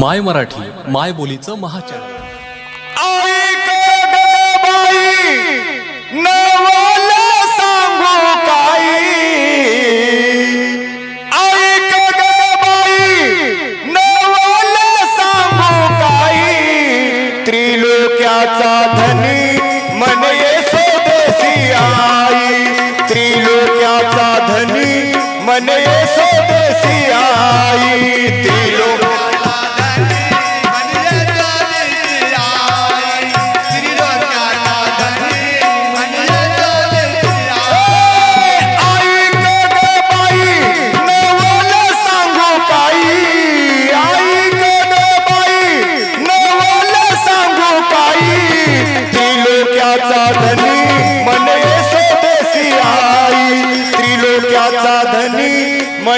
माय मराठी माय बोलीचं महाचॅनल.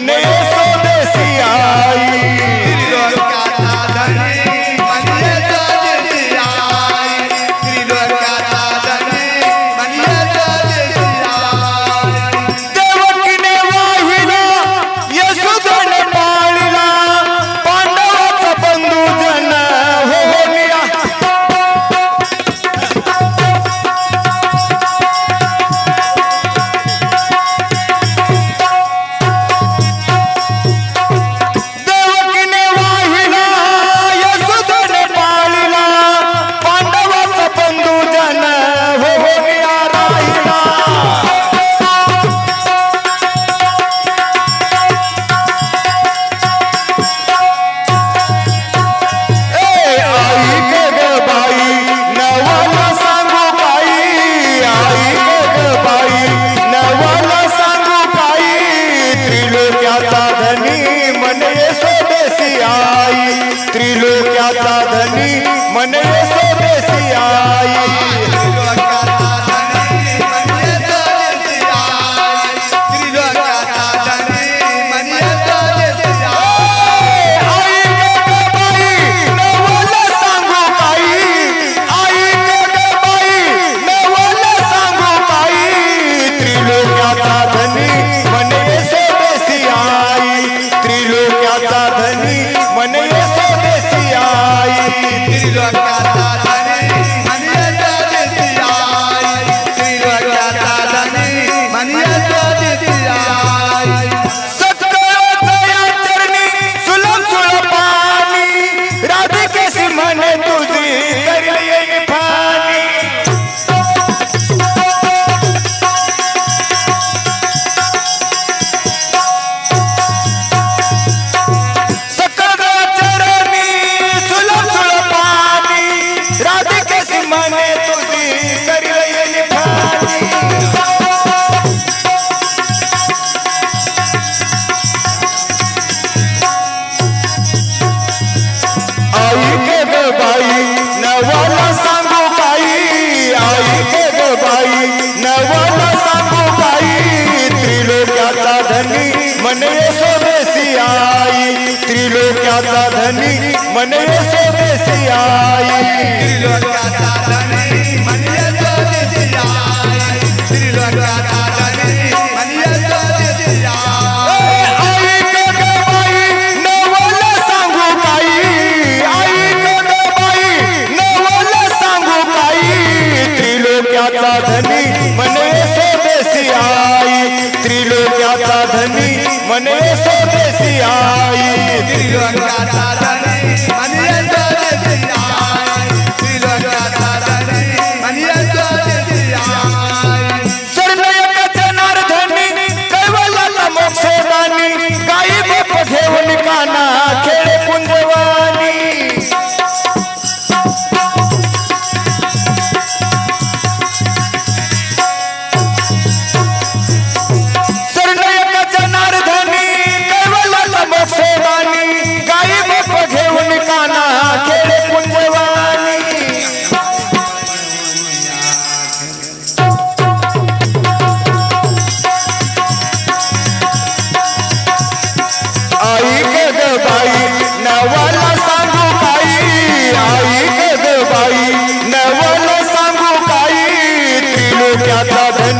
मने स्वदेशी आई नवाला सांगू बाई त्रिलोक्याचा धनी मने सोबेसी आई त्रिलोक्याचा धनी मने स्वदेशी आई त्रिलोक्याचा धनी मने त्रिलोक्याचा धनी मनवे स्वदेशी आई. त्रिलोक्याचा धनी मनवे स्वदेशी आई. त्रिलोक्याचा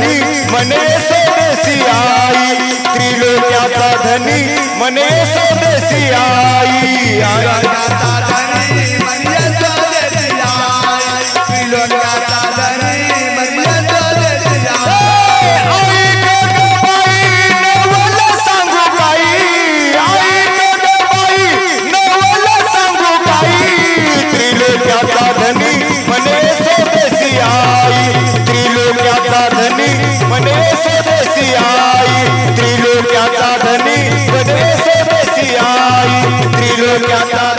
धनी मने स्वदेशी आई त्रिलोक्याचा धनी मने स्वदेशी आई. त्रिलोक्याचा